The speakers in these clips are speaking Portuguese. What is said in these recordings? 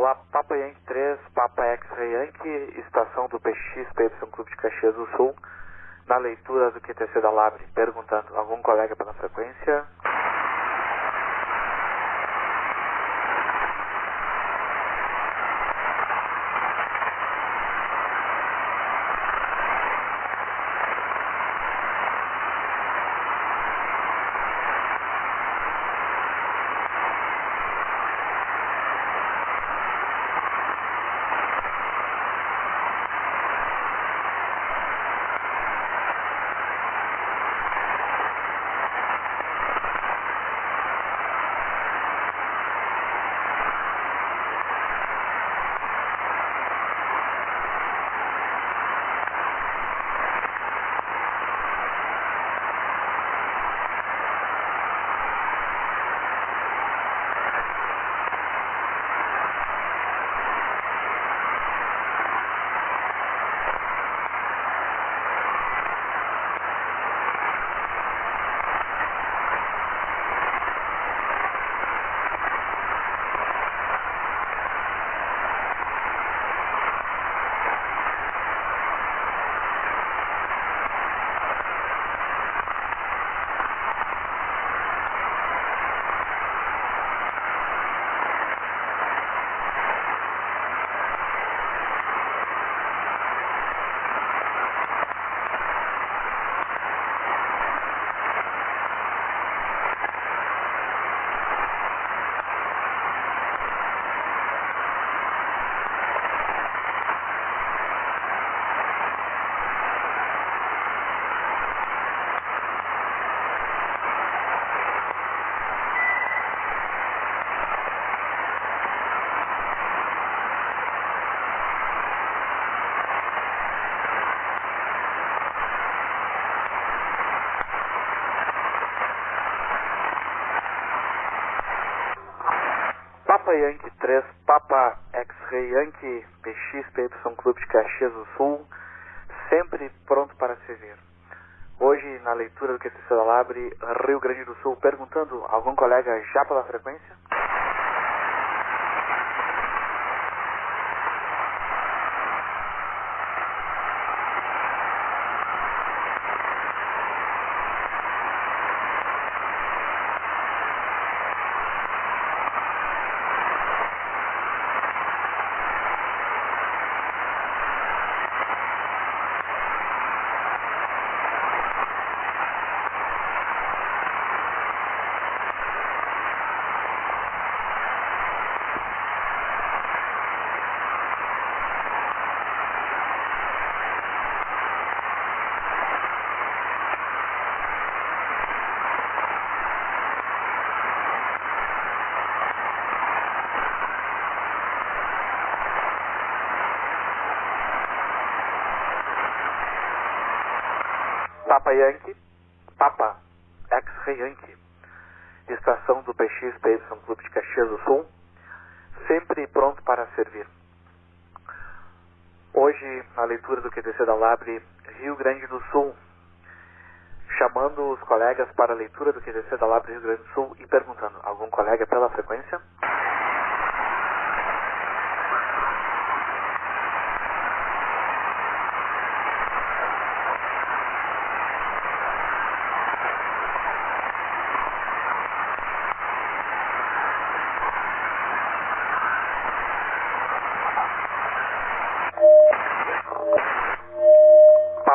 Olá, Papa Yankee 3, Papa X-Ray Yankee, estação do PX PY Clube de Caxias do Sul, na leitura do QTC da Labre, perguntando, algum colega pela frequência? Papa Yankee 3, Papa X-Ray Yankee, PX PY Clube de Caxias do Sul, sempre pronto para servir. Hoje, na leitura do da Labre, Rio Grande do Sul, perguntando, algum colega já pela frequência? Papa Yankee, Papa X-Ray Yankee, estação do PX PY Clube de Caxias do Sul, sempre pronto para servir. Hoje, na leitura do QTC da Labre, Rio Grande do Sul, chamando os colegas para a leitura do QTC da Labre Rio Grande do Sul e perguntando, algum colega pela frequência?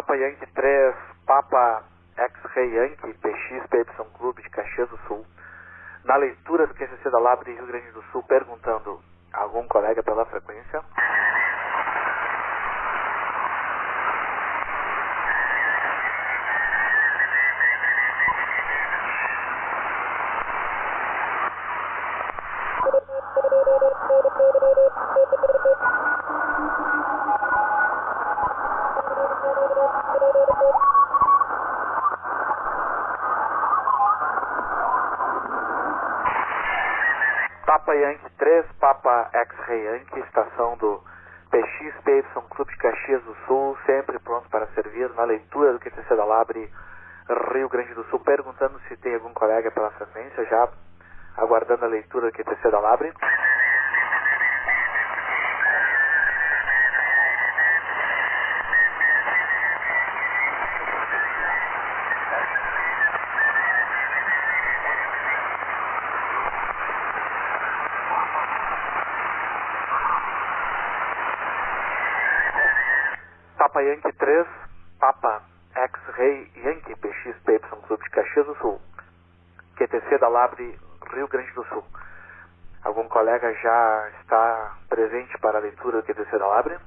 Papa Yankee 3, Papa X-Ray Yankee, PX PY Clube de Caxias do Sul, na leitura do QCC da Labre Rio Grande do Sul, perguntando, algum colega pela frequência? Papa Yankee 3, Papa Yankee, estação do PX PY Clube de Caxias do Sul, sempre pronto para servir na leitura do QTC da Labre Rio Grande do Sul, perguntando se tem algum colega pela frequência, já aguardando a leitura do QTC da Labre. Papa Yankee 3, Papa X-Ray Yankee PX PY Clube de Caxias do Sul. QTC da Labre, Rio Grande do Sul. Algum colega já está presente para a leitura do QTC da Labre?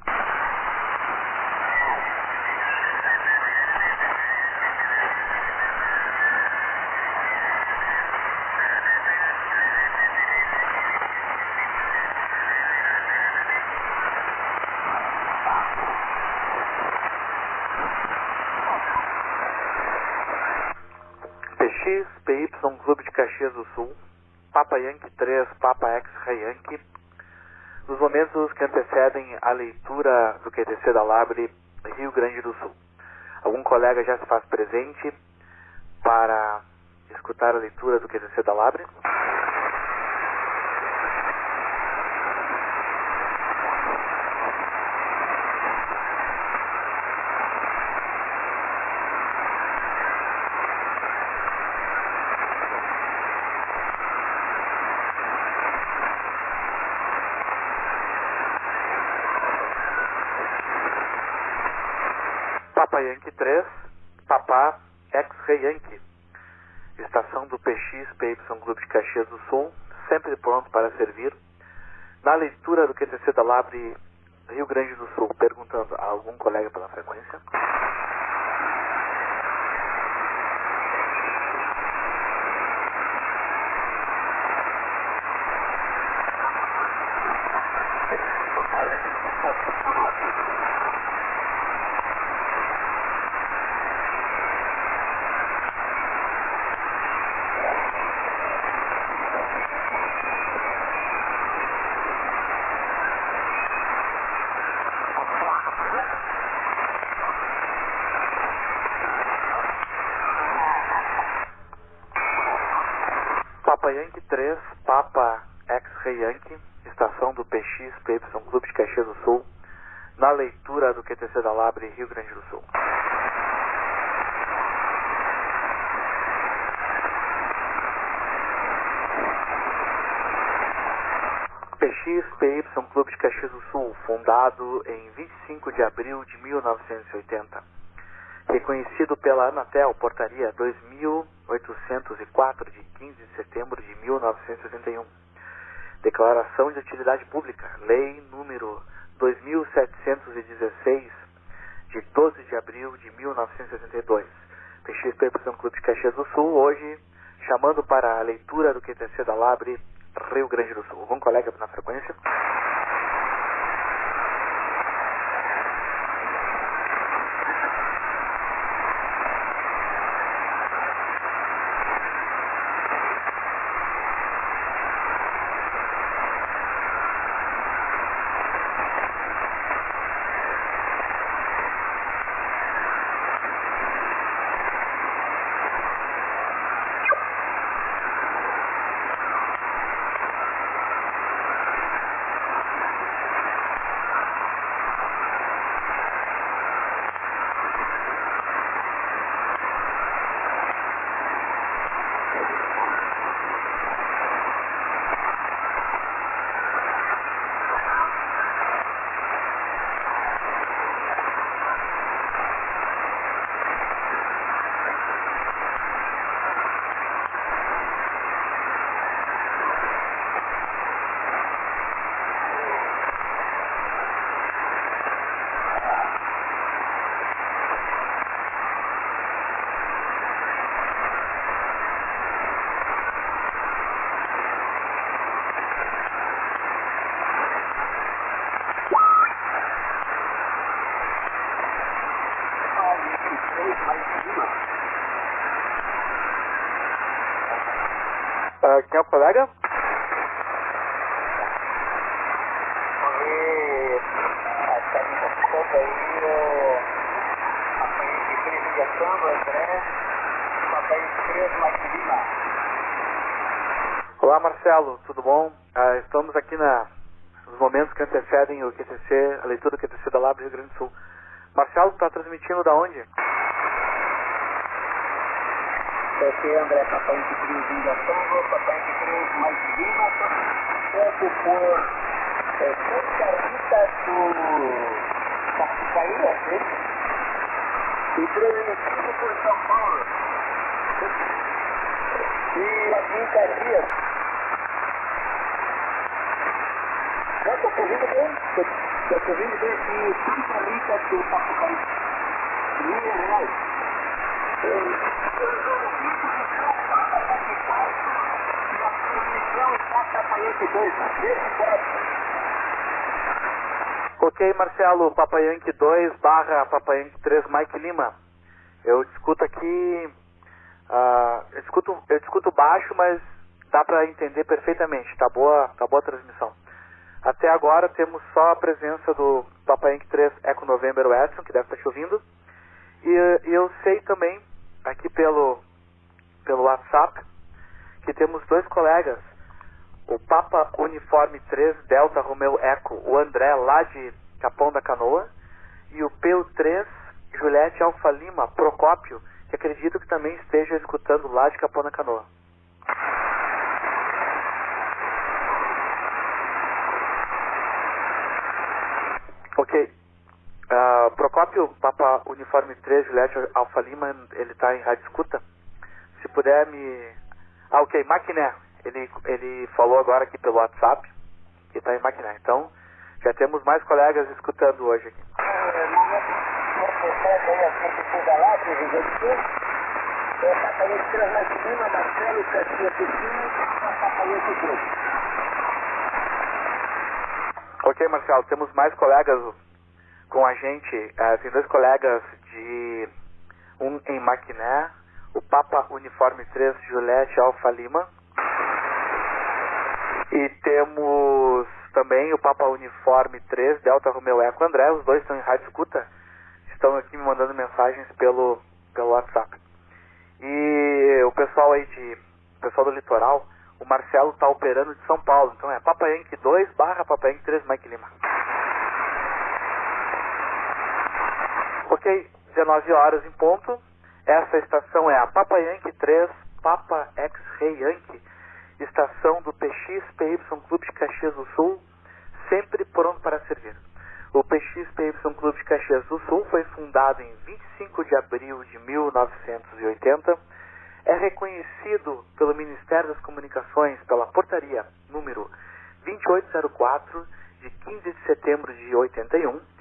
PY, Clube de Caxias do Sul, Papa Yankee 3, Papa X-Ray Yankee, nos momentos que antecedem a leitura do QTC da Labre, Rio Grande do Sul. Algum colega já se faz presente para escutar a leitura do QTC da Labre? Papa Yankee 3, Papá X-Ray Yankee. Estação do PY Clube de Caxias do Sul, sempre pronto para servir. Na leitura do QTC da Labre Rio Grande do Sul, perguntando a algum colega pela frequência. Papa Yankee 3, Papa X-Ray Yankee, estação do PX PY Clube de Caxias do Sul, na leitura do QTC da Labre, Rio Grande do Sul. PX PY Clube de Caxias do Sul, fundado em 25 de abril de 1980 reconhecido pela Anatel, portaria 2804 de 15 de setembro de 1981. Declaração de utilidade pública, lei número 2716 de 12 de abril de 1962. PXP São Clube de Caxias do Sul, hoje chamando para a leitura do QTC da Labre, Rio Grande do Sul. Algum colega na frequência? André, papai três Mike Lima. Olá Marcelo, tudo bom? Ah, estamos aqui na, nos momentos que antecedem o QTC, a leitura do QTC da Lab Rio Grande do Sul. Marcelo, está transmitindo da onde? Aqui André, papai de três ligação, papai de três Mike Lima, tempo por é, Santa Rita do Saí aqui. E transmitido por São Paulo. E aqui em Caxias. Eu estou correndo bem. Estou correndo bem aqui. Santa Rita do Sapucaí. Minas Gerais. Ok, Marcelo, Papayanque 2 barra Papayanque 3, Mike Lima. Eu discuto aqui. Uh, eu, discuto, eu discuto baixo, mas dá para entender perfeitamente. Tá boa, tá boa a transmissão. Até agora temos só a presença do Papayanque 3 Eco November Edson, que deve estar chovendo. E, e eu sei também, aqui pelo, pelo WhatsApp, que temos dois colegas o Papa Uniforme 3 Delta Romeo Eco, o André lá de Capão da Canoa, e o PU3 Juliette Alfa Lima Procópio, que acredito que também esteja escutando lá de Capão da Canoa. Ok. Procópio, Papa Uniforme 3 Juliette Alfa Lima, ele está em rádio escuta. Se puder me. Ah, ok. Maquiné, ele, ele falou agora aqui pelo WhatsApp que está em Maquiné. Então, já temos mais colegas escutando hoje aqui. Ok, Marcelo, temos mais colegas com a gente. Uh, tem dois colegas de um em Maquiné, o Papa Uniforme 3 Juliette Alfa Lima e temos também o Papa Uniforme 3, Delta Romeo Eco André, os dois estão em rádio escuta, estão aqui me mandando mensagens pelo, pelo WhatsApp. E o pessoal aí de. O pessoal do litoral, o Marcelo está operando de São Paulo, então é Papa Yankee 2 barra Papa Yankee 3 Mike Lima. Ok, 19 horas em ponto. Essa estação é a Papa Yankee 3 Papa X-Ray Yankee estação do PXPY Clube de Caxias do Sul, sempre pronto para servir. O PXPY Clube de Caxias do Sul foi fundado em 25 de abril de 1980. É reconhecido pelo Ministério das Comunicações pela portaria número 2804 de 15 de setembro de 81.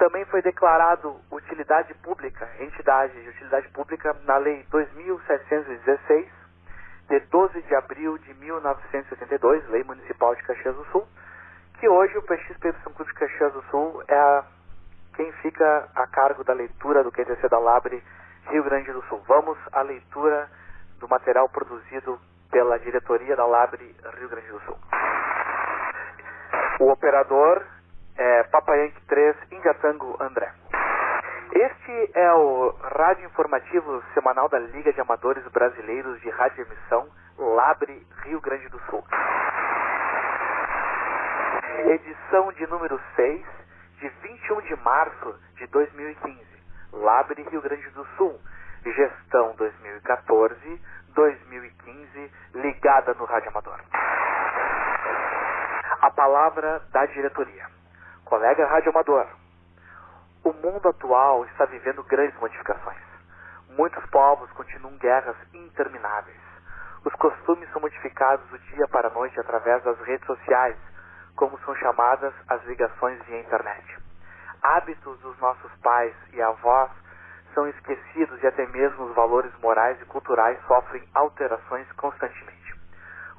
Também foi declarado utilidade pública, entidade de utilidade pública na Lei 2716 de 12 de abril de 1982, Lei Municipal de Caxias do Sul, que hoje o PXP São Clube de Caxias do Sul é a, quem fica a cargo da leitura do QTC da Labre Rio Grande do Sul. Vamos à leitura do material produzido pela diretoria da Labre Rio Grande do Sul. O operador é Papayanque 3 Ingatango André. Este é o rádio informativo semanal da Liga de Amadores Brasileiros de Rádio Emissão, Labre, Rio Grande do Sul. Edição de número 6, de 21 de março de 2015. Labre, Rio Grande do Sul. Gestão 2014-2015, ligada no Rádio Amador. A palavra da diretoria. Colega Rádio Amador, o mundo atual está vivendo grandes modificações. Muitos povos continuam guerras intermináveis. Os costumes são modificados do dia para a noite através das redes sociais, como são chamadas as ligações via internet. Hábitos dos nossos pais e avós são esquecidos e até mesmo os valores morais e culturais sofrem alterações constantemente.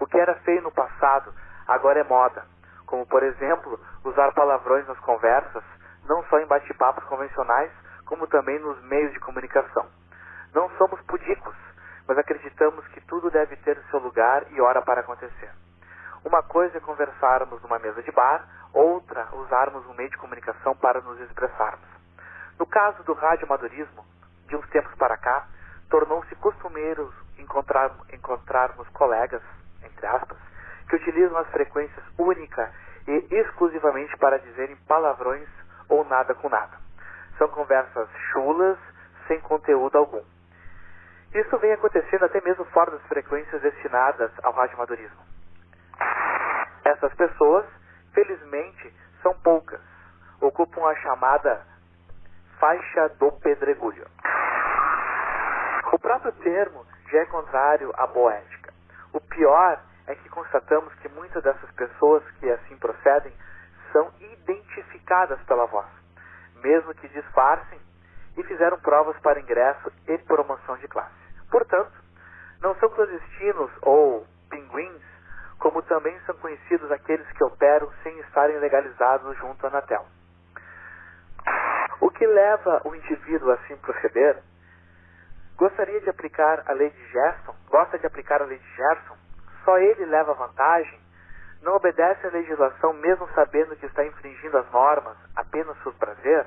O que era feio no passado agora é moda, como por exemplo usar palavrões nas conversas não só em bate-papos convencionais, como também nos meios de comunicação. Não somos pudicos, mas acreditamos que tudo deve ter seu lugar e hora para acontecer. Uma coisa é conversarmos numa mesa de bar, outra usarmos um meio de comunicação para nos expressarmos. No caso do radioamadorismo, de uns tempos para cá, tornou-se costumeiro encontrar, encontrarmos colegas, entre aspas, que utilizam as frequências única e exclusivamente para dizerem palavrões ou nada com nada. São conversas chulas, sem conteúdo algum. Isso vem acontecendo até mesmo fora das frequências destinadas ao radioamadorismo. Essas pessoas, felizmente, são poucas. ocupam a chamada faixa do pedregulho. O próprio termo já é contrário à boa ética. O pior é que constatamos que muitas dessas pessoas que assim procedem são identificadas pela voz, mesmo que disfarcem e fizeram provas para ingresso e promoção de classe. Portanto, não são clandestinos ou pinguins, como também são conhecidos aqueles que operam sem estarem legalizados junto à Anatel. O que leva o indivíduo a assim proceder? Gostaria de aplicar a lei de Gerson? Gosta de aplicar a lei de Gerson? Só ele leva vantagem? Não obedece à legislação mesmo sabendo que está infringindo as normas apenas por prazer?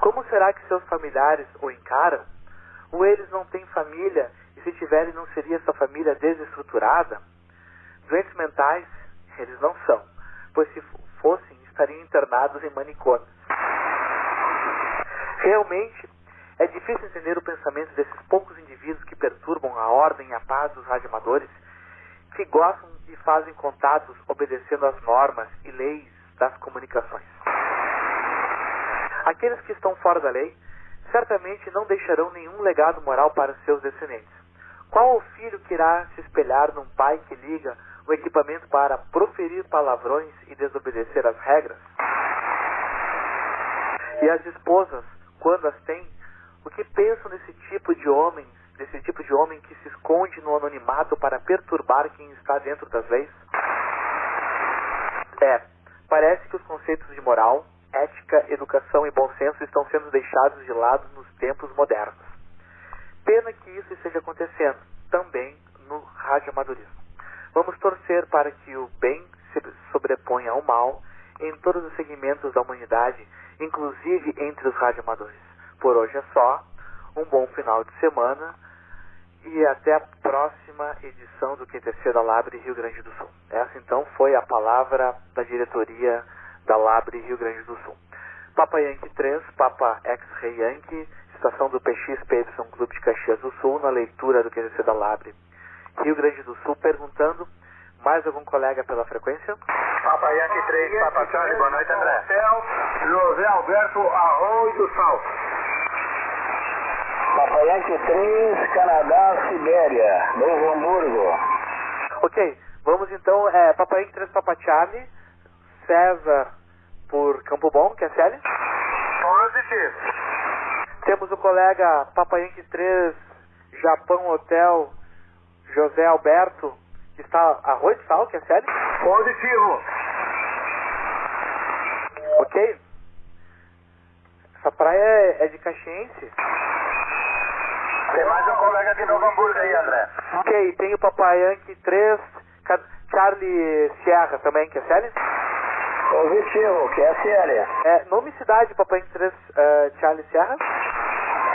Como será que seus familiares o encaram? Ou eles não têm família e se tiverem não seria sua família desestruturada? Doentes mentais, eles não são, pois se fossem estariam internados em manicômios. Realmente, é difícil entender o pensamento desses poucos indivíduos que perturbam a ordem e a paz dos radioamadores, que gostam e fazem contatos obedecendo às normas e leis das comunicações. Aqueles que estão fora da lei certamente não deixarão nenhum legado moral para seus descendentes. Qual o filho que irá se espelhar num pai que liga o equipamento para proferir palavrões e desobedecer às regras? E as esposas, quando as têm, o que pensam desse tipo de homem, desse tipo de homem que se esconde no anonimato para perturbar quem está dentro das leis? É, parece que os conceitos de moral, ética, educação e bom senso estão sendo deixados de lado nos tempos modernos. Pena que isso esteja acontecendo também no radioamadorismo. Vamos torcer para que o bem se sobreponha ao mal em todos os segmentos da humanidade, inclusive entre os radioamadores. Por hoje é só. Um bom final de semana e até a próxima edição do QTC da Labre Rio Grande do Sul. Essa então foi a palavra da diretoria da Labre Rio Grande do Sul. Papa Yankee 3, Papa X-Ray Yankee, estação do PXPY Clube de Caxias do Sul, na leitura do QTC da Labre Rio Grande do Sul, perguntando mais algum colega pela frequência? Papa Yankee 3, Papa Charlie, boa noite André. José Alberto Arroio do Sal. Yankee 3, Canadá, Sibéria, Novo Hamburgo. Ok, vamos então, é, Papa Yankee 3, Papa Charlie, César por Campo Bom, que é Célia. Positivo. Temos o colega Papa Yankee 3, Japão Hotel, José Alberto, que está Arroio de Sal, que é Célia. Positivo. Ok? Essa praia é, é de Caxiense. Tem mais um colega de Novo Hamburgo aí, André. Ok, tem o Papai Yankee 3, Ca- Charlie Sierra também, que é Célia. Positivo, que é Célia. É, nome e cidade, Papai Yankee 3, eh, Charlie Sierra.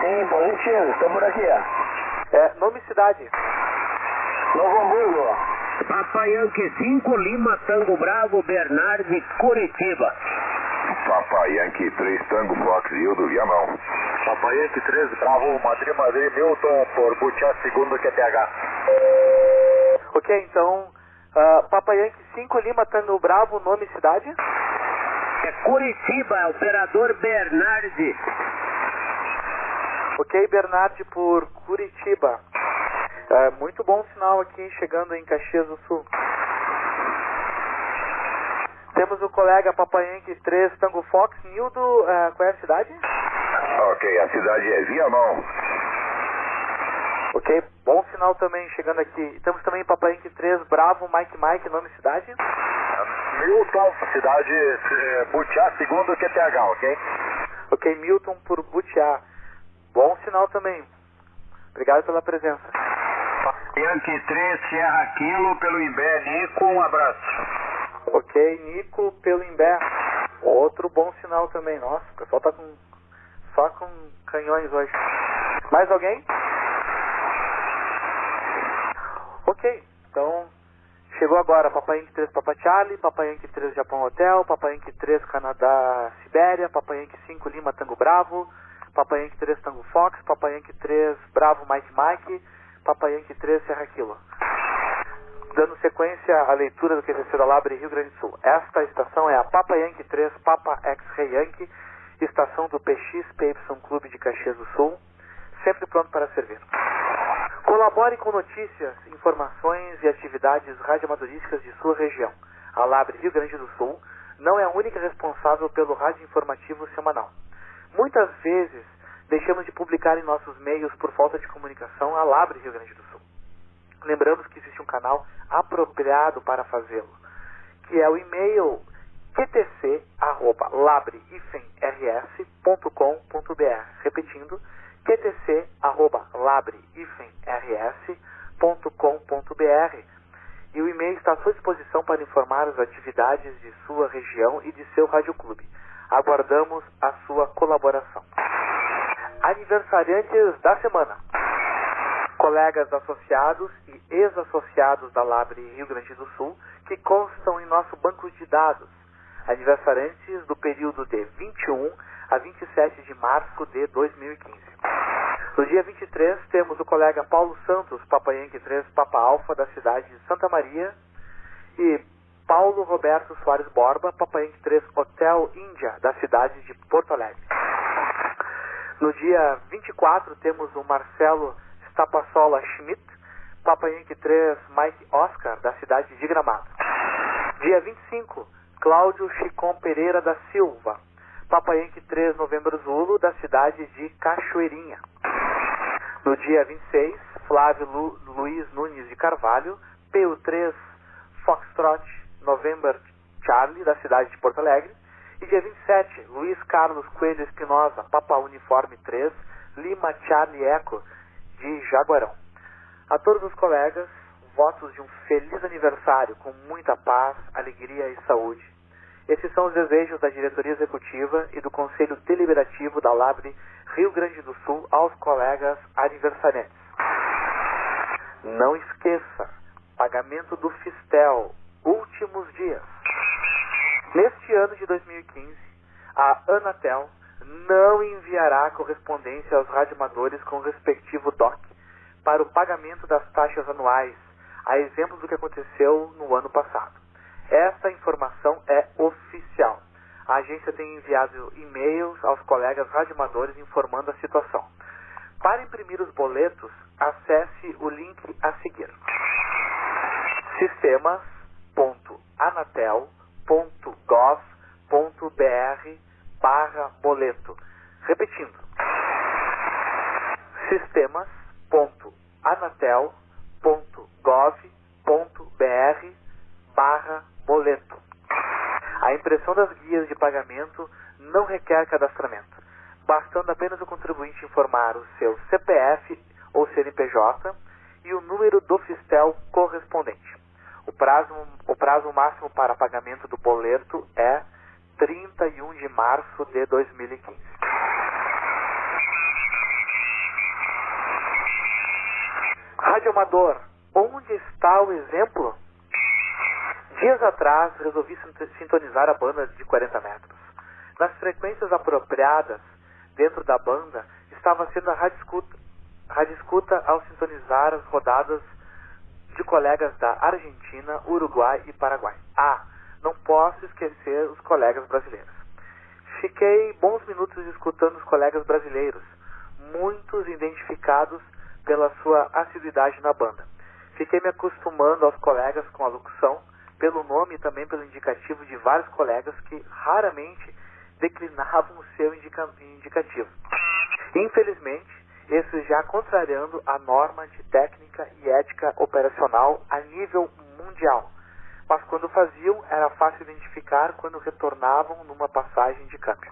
Sim, positivo, estou por aqui, ó. É, nome e cidade. Novo Hamburgo. Papa Yankee 5, Lima, Tango Bravo, Bernardi, Curitiba. Papa Yankee 3 Tango Fox Hildo Viamão. Papa Yankee 13, Bravo, Madrid, Madrid, Milton, por Butiá, segundo QTH. Ok, então, uh, Papa Yankee 5, Lima, Tango Bravo, nome e cidade. É Curitiba, operador Bernardi. Ok, Bernardi por Curitiba. É, muito bom sinal aqui chegando em Caxias do Sul. Temos o colega Papayanque 3 Tango Fox, Nildo, é, qual é a cidade? Ok, a cidade é Viamão. Ok, bom sinal também chegando aqui. Temos também Papayanque 3 Bravo, Mike Mike, nome cidade? Milton, cidade eh, Butiá, segundo QTH, ok? Ok, Milton por Butiá. Bom sinal também. Obrigado pela presença. Yankee 3, Sierra Kilo, pelo Imbé, Nico, um abraço. Ok, Nico pelo Imbé. Outro bom sinal também. Nossa, o pessoal tá com só com canhões hoje. Mais alguém? Ok, então chegou agora Papai Yankee 3 Papa Charlie, Papai Yankee 3 Japão Hotel, Papai Yankee 3 Canadá Sibéria, Papai Yankee 5 Lima Tango Bravo, Papai Yankee 3 Tango Fox, Papai Yankee 3 Bravo Mike Mike, Papai Yankee 3 Serra Kilo. Dando sequência à leitura do QTC da Labre Rio Grande do Sul. Esta estação é a Papa Yankee 3, Papa X-Ray Yankee, estação do PXPY Clube de Caxias do Sul, sempre pronto para servir. Colabore com notícias, informações e atividades radioamadorísticas de sua região. A Labre Rio Grande do Sul não é a única responsável pelo rádio informativo semanal. Muitas vezes deixamos de publicar em nossos meios por falta de comunicação a Labre Rio Grande do Sul. Lembramos que existe um canal apropriado para fazê-lo, que é o e-mail qtc@labre-rs.com.br. Repetindo, qtc@labre-rs.com.br. E o e-mail está à sua disposição para informar as atividades de sua região e de seu radioclube. Aguardamos a sua colaboração. Aniversariantes da semana. Colegas associados e ex-associados da Labre Rio Grande do Sul que constam em nosso banco de dados. Aniversariantes do período de 21 a 27 de março de 2015. No dia 23, temos o colega Paulo Santos, Papa Yankee 3, Papa Alfa, da cidade de Santa Maria, e Paulo Roberto Soares Borba, Papa Yankee 3, Hotel Índia, da cidade de Porto Alegre. No dia 24, temos o Marcelo Stapassola Schmidt, Papa Yankee 3, Mike Oscar, da cidade de Gramado. Dia 25, Cláudio Chicon Pereira da Silva, Papa Yankee 3, Novembro Zulu, da cidade de Cachoeirinha. No dia 26, Flávio Lu, Luiz Nunes de Carvalho, PU3 Foxtrot November Charlie, da cidade de Porto Alegre. E dia 27, Luiz Carlos Coelho Espinosa, Papa Uniforme 3, Lima Charlie Eco, de Jaguarão. A todos os colegas, votos de um feliz aniversário com muita paz, alegria e saúde. Esses são os desejos da diretoria executiva e do Conselho Deliberativo da Labre Rio Grande do Sul aos colegas aniversariantes. Não esqueça, pagamento do Fistel, últimos dias. Neste ano de 2015, a Anatel não enviará correspondência aos radioamadores com o respectivo DOC para o pagamento das taxas anuais, a exemplo do que aconteceu no ano passado. Esta informação é oficial. A agência tem enviado e-mails aos colegas radioamadores informando a situação. Para imprimir os boletos, acesse o link a seguir: sistemas.anatel.gov.br barra boleto. Repetindo: sistemas.anatel.gov.br barra boleto. A impressão das guias de pagamento não requer cadastramento, bastando apenas o contribuinte informar o seu CPF ou CNPJ e o número do fistel correspondente. O prazo, o prazo máximo para pagamento do boleto é 31 de março de 2015. Rádio Amador, onde está o exemplo? Dias atrás resolvi sintonizar a banda de 40 metros. Nas frequências apropriadas dentro da banda estava sendo a rádio escuta, rádio escuta ao sintonizar as rodadas de colegas da Argentina, Uruguai e Paraguai. Ah, não posso esquecer os colegas brasileiros. Fiquei bons minutos escutando os colegas brasileiros, muitos identificados pela sua assiduidade na banda. Fiquei me acostumando aos colegas com a locução, pelo nome e também pelo indicativo de vários colegas que raramente declinavam o seu indica indicativo. Infelizmente, esses já contrariando a norma de técnica e ética operacional a nível mundial. Mas quando faziam, era fácil identificar quando retornavam numa passagem de câmbio.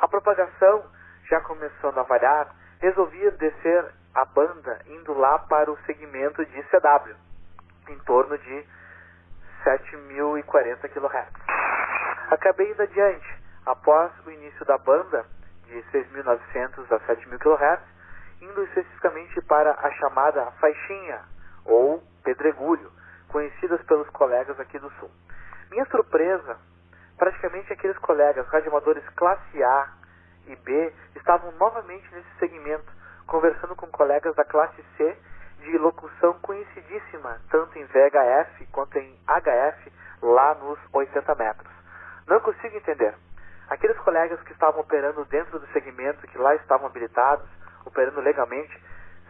A propagação, já começando a variar, resolvia descer a banda indo lá para o segmento de CW, em torno de 7.040 kHz. Acabei indo adiante. Após o início da banda, de 6.900 a 7.000 kHz, indo especificamente para a chamada faixinha, ou pedregulho, conhecidas pelos colegas aqui do Sul. Minha surpresa, praticamente aqueles colegas radioamadores classe A e B estavam novamente nesse segmento, conversando com colegas da classe C de locução conhecidíssima, tanto em VHF quanto em HF, lá nos 80 metros. Não consigo entender. Aqueles colegas que estavam operando dentro do segmento, que lá estavam habilitados, operando legalmente,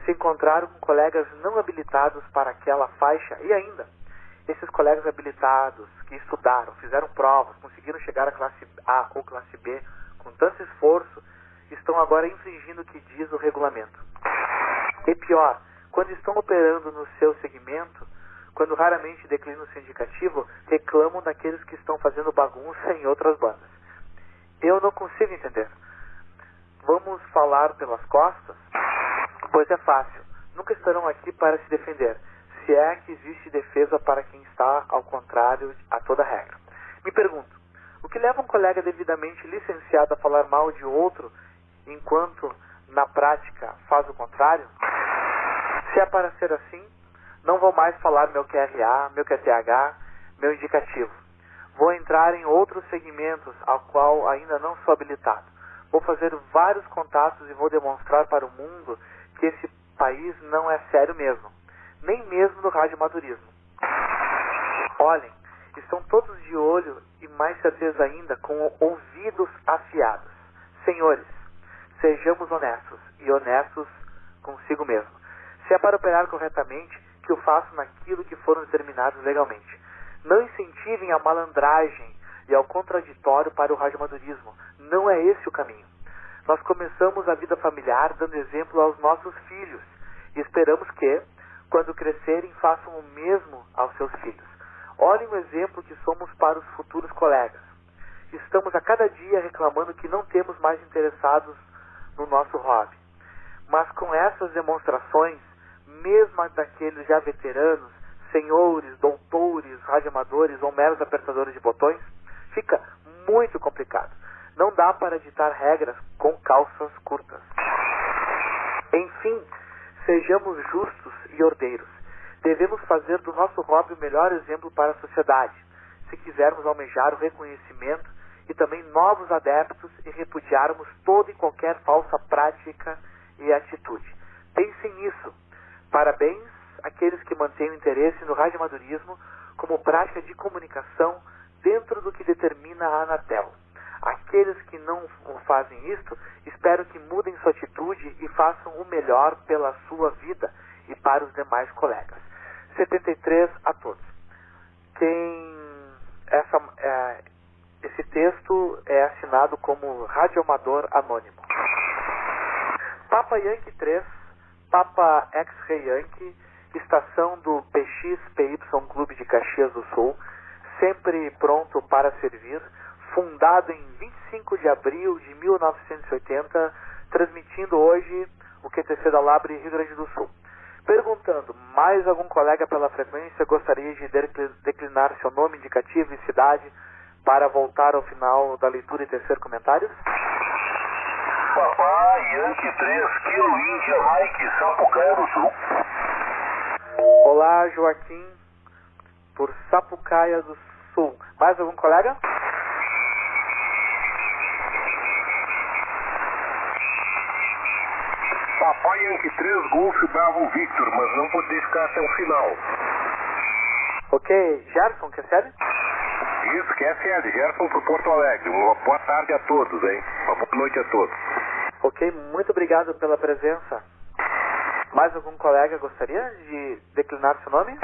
se encontraram com colegas não habilitados para aquela faixa e ainda esses colegas habilitados que estudaram, fizeram provas, conseguiram chegar à classe A ou classe B com tanto esforço, estão agora infringindo o que diz o regulamento. E pior, quando estão operando no seu segmento, quando raramente declinam o seu indicativo, reclamam daqueles que estão fazendo bagunça em outras bandas. Eu não consigo entender. Vamos falar pelas costas? Pois é fácil. Nunca estarão aqui para se defender, se é que existe defesa para quem está ao contrário a toda regra. Me pergunto, o que leva um colega devidamente licenciado a falar mal de outro enquanto na prática faz o contrário? Se é para ser assim, não vou mais falar meu QRA, meu QTH, meu indicativo. Vou entrar em outros segmentos ao qual ainda não sou habilitado. Vou fazer vários contatos e vou demonstrar para o mundo que esse país não é sério mesmo, nem mesmo no radioamadorismo. Olhem, estão todos de olho e mais certeza ainda com ouvidos afiados. Senhores, sejamos honestos e honestos consigo mesmo. Se é para operar corretamente, que o façam naquilo que foram determinados legalmente. Não incentivem a malandragem e ao contraditório para o radioamadorismo. Não é esse o caminho. Nós começamos a vida familiar dando exemplo aos nossos filhos e esperamos que, quando crescerem, façam o mesmo aos seus filhos. Olhem o exemplo que somos para os futuros colegas. Estamos a cada dia reclamando que não temos mais interessados no nosso hobby. Mas com essas demonstrações, mesmo daqueles já veteranos, senhores, doutores, radioamadores ou meros apertadores de botões, fica muito complicado. Não dá para ditar regras com calças curtas. Enfim, sejamos justos e ordeiros. Devemos fazer do nosso hobby o melhor exemplo para a sociedade, se quisermos almejar o reconhecimento e também novos adeptos e repudiarmos toda e qualquer falsa prática e atitude. Pensem nisso. Parabéns àqueles que mantêm o interesse no radioamadorismo como prática de comunicação dentro do que determina a Anatel. Aqueles que não fazem isto, espero que mudem sua atitude e façam o melhor pela sua vida e para os demais colegas. 73 a todos. Quem essa, é, esse texto é assinado como Radioamador Anônimo. Papa Yankee 3, Papa X-Ray Yankee, estação do PXPY Clube de Caxias do Sul, sempre pronto para servir, fundado em 25 de abril de 1980, transmitindo hoje o QTC da Labre Rio Grande do Sul. Perguntando, mais algum colega pela frequência gostaria de declinar seu nome indicativo e cidade para voltar ao final da leitura e tecer comentários? Papai Yankee 3, Kilo Índia Mike, Sapucaia do Sul. Olá, Joaquim, por Sapucaia do Sul. Mais algum colega? Papai Yankee 3, Golf Bravo Victor, mas não poder ficar até o final. Ok, Gerson, quer sério? Isso, que é sério, Gerson por Porto Alegre. Uma boa tarde a todos, hein? Uma boa noite a todos. Ok, muito obrigado pela presença. Mais algum colega gostaria de declinar seu nome?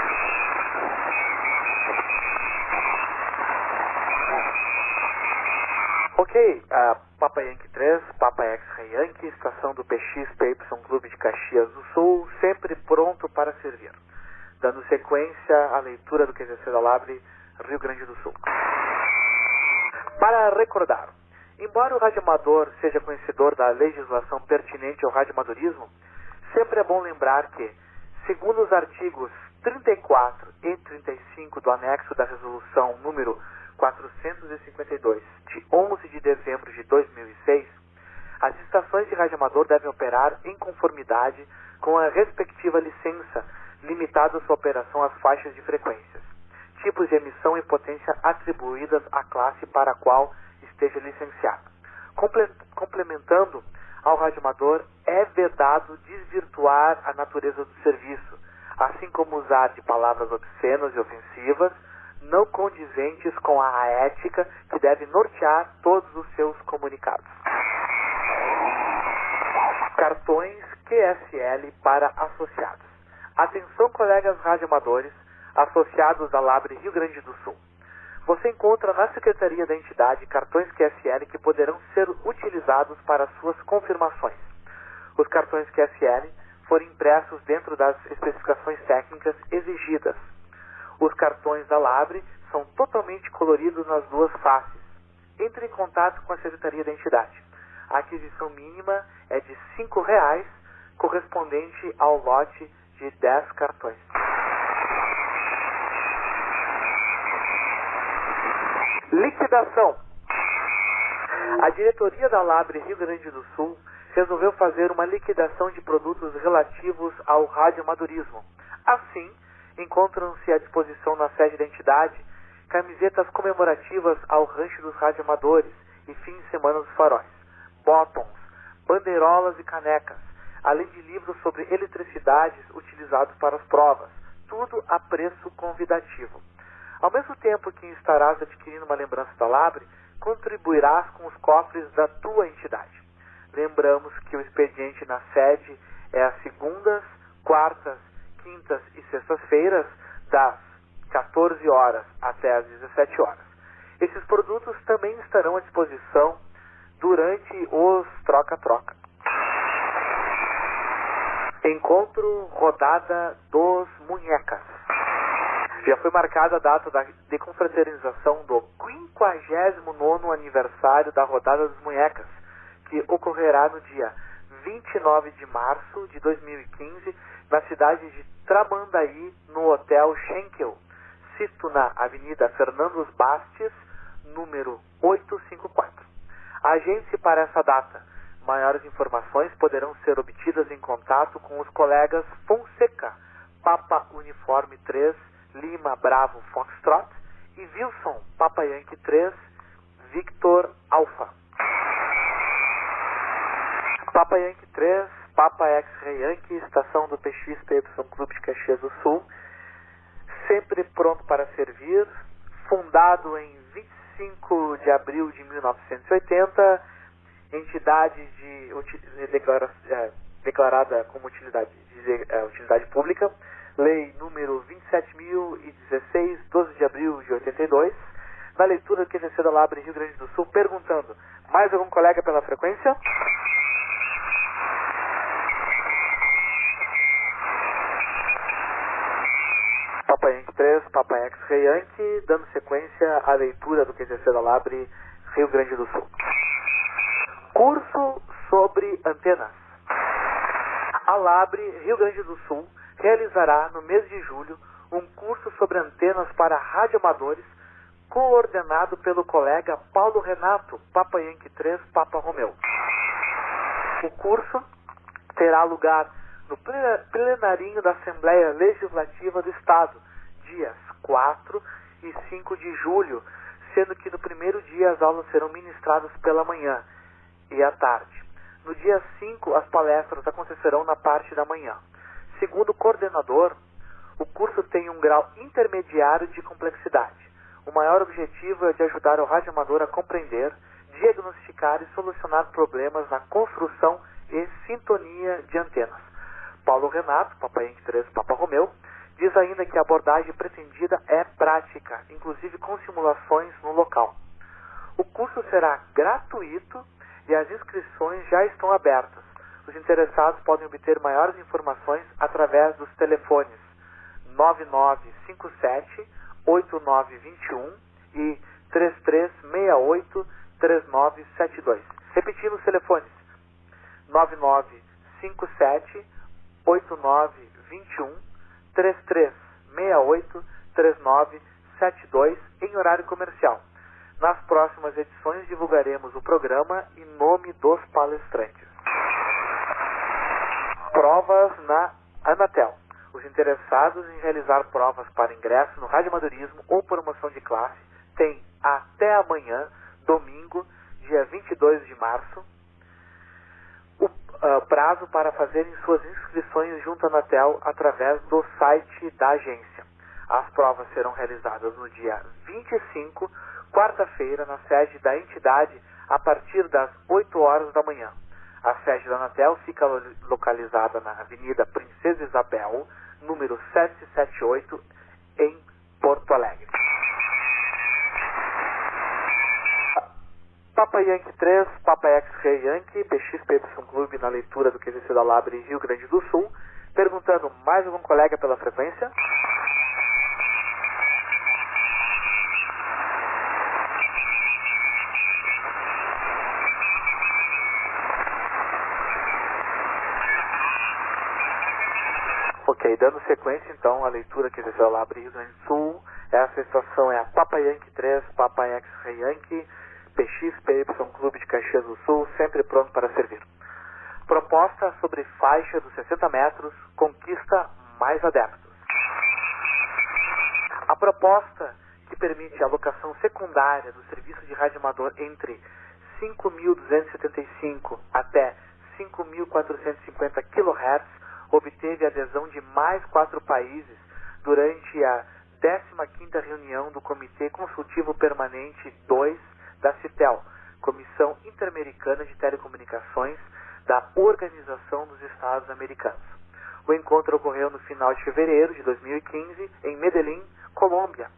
Ok, uh, Papa Yankee 3, Papa X-Ray Yankee, estação do PXPY Clube de Caxias do Sul, sempre pronto para servir. Dando sequência à leitura do QZC da Labre, Rio Grande do Sul. Para recordar, embora o radioamador seja conhecedor da legislação pertinente ao radioamadorismo, sempre é bom lembrar que, segundo os artigos 34 e 35 do anexo da resolução número 452, de 11 de dezembro de 2006, as estações de radioamador devem operar em conformidade com a respectiva licença limitada sua operação às faixas de frequências, tipos de emissão e potência atribuídas à classe para a qual esteja licenciado. Comple complementando ao radioamador é vedado desvirtuar a natureza do serviço, assim como usar de palavras obscenas e ofensivas, não condizentes com a ética que deve nortear todos os seus comunicados. Cartões QSL para associados. Atenção, colegas radioamadores, associados da Labre Rio Grande do Sul. Você encontra na Secretaria da entidade cartões QSL que poderão ser utilizados para suas confirmações. Os cartões QSL foram impressos dentro das especificações técnicas exigidas. Os cartões da Labre são totalmente coloridos nas duas faces. Entre em contato com a Secretaria da entidade. A aquisição mínima é de R$ 5,00, correspondente ao lote de 10 cartões. Liquidação. A diretoria da Labre Rio Grande do Sul resolveu fazer uma liquidação de produtos relativos ao radioamadorismo. Assim, encontram-se à disposição na sede da entidade camisetas comemorativas ao rancho dos radioamadores e fim de semana dos faróis, bottoms, bandeirolas e canecas, além de livros sobre eletricidades utilizados para as provas, tudo a preço convidativo. Ao mesmo tempo que estarás adquirindo uma lembrança da Labre, contribuirás com os cofres da tua entidade. Lembramos que o expediente na sede é às segundas, quartas, quintas e sextas-feiras, das 14 horas até às 17 horas. Esses produtos também estarão à disposição durante os troca-troca. Encontro Rodada dos Munhecas. Já foi marcada a data da, de confraternização do 59 aniversário da Rodada dos Munhecas, que ocorrerá no dia 29 de março de 2015, na cidade de Tramandaí, no Hotel Schenkel, sito na Avenida Fernandos Bastes, número 854. Agende-se para essa data. Maiores informações poderão ser obtidas em contato com os colegas Fonseca, Papa Uniforme 3, Lima Bravo Foxtrot e Wilson, Papa Yankee 3, Victor Alpha. Papa Yankee 3, Papa X-Ray Yankee, estação do PX PY Clube de Caxias do Sul, sempre pronto para servir, fundado em 25 de abril de 1980, entidade de, declara, é, declarada como utilidade, de, é, utilidade pública, lei número 27.016, 12 de abril de 82, na leitura do QVC da Labre Rio Grande do Sul, perguntando, mais algum colega pela frequência? Papa Yankee 3, Papa X-Ray Yankee, dando sequência à leitura do QVC da Labre Rio Grande do Sul. Curso sobre antenas. A Labre Rio Grande do Sul realizará no mês de julho um curso sobre antenas para radioamadores coordenado pelo colega Paulo Renato, Papa Yankee 3, Papa Romeu. O curso terá lugar no plenarinho da Assembleia Legislativa do Estado, dias 4 e 5 de julho, sendo que no primeiro dia as aulas serão ministradas pela manhã e à tarde. No dia 5, as palestras acontecerão na parte da manhã. Segundo o coordenador, o curso tem um grau intermediário de complexidade. O maior objetivo é de ajudar o radioamador a compreender, diagnosticar e solucionar problemas na construção e sintonia de antenas. Paulo Renato, Papai Yankee 3, Papa Romeu, diz ainda que a abordagem pretendida é prática, inclusive com simulações no local. O curso será gratuito e as inscrições já estão abertas. Os interessados podem obter maiores informações através dos telefones 9957 8921 e 3368 3972. Repetindo os telefones 9957 8921 3368 3972 em horário comercial. Nas próximas edições divulgaremos o programa e nome dos palestrantes. Provas na Anatel. Os interessados em realizar provas para ingresso no radioamadorismo ou promoção de classe têm até amanhã, domingo, dia 22 de março. Uh, prazo para fazerem suas inscrições junto à Anatel através do site da agência. As provas serão realizadas no dia 25, quarta-feira, na sede da entidade, a partir das 8 horas da manhã. A sede da Anatel fica localizada na Avenida Princesa Isabel, número 778, em Porto Alegre. Papa Yankee 3, Papa X-Ray Yankee, PXPY Clube na leitura do QVC da Labre Rio Grande do Sul, perguntando mais algum colega pela frequência? Ok, dando sequência então à leitura que desceu lá Rio Grande do Sul, essa estação é a Papa Yankee 3, Papa X-Ray Yankee, PXPY Clube de Caxias do Sul, sempre pronto para servir. Proposta sobre faixa dos 60 metros, conquista mais adeptos. A proposta que permite a alocação secundária do serviço de rádio amador entre 5.275 até 5.450 kHz obteve adesão de mais quatro países durante a 15ª reunião do Comitê Consultivo Permanente 2 da CITEL, Comissão Interamericana de Telecomunicações da Organização dos Estados Americanos. O encontro ocorreu no final de fevereiro de 2015 em Medellín, Colômbia,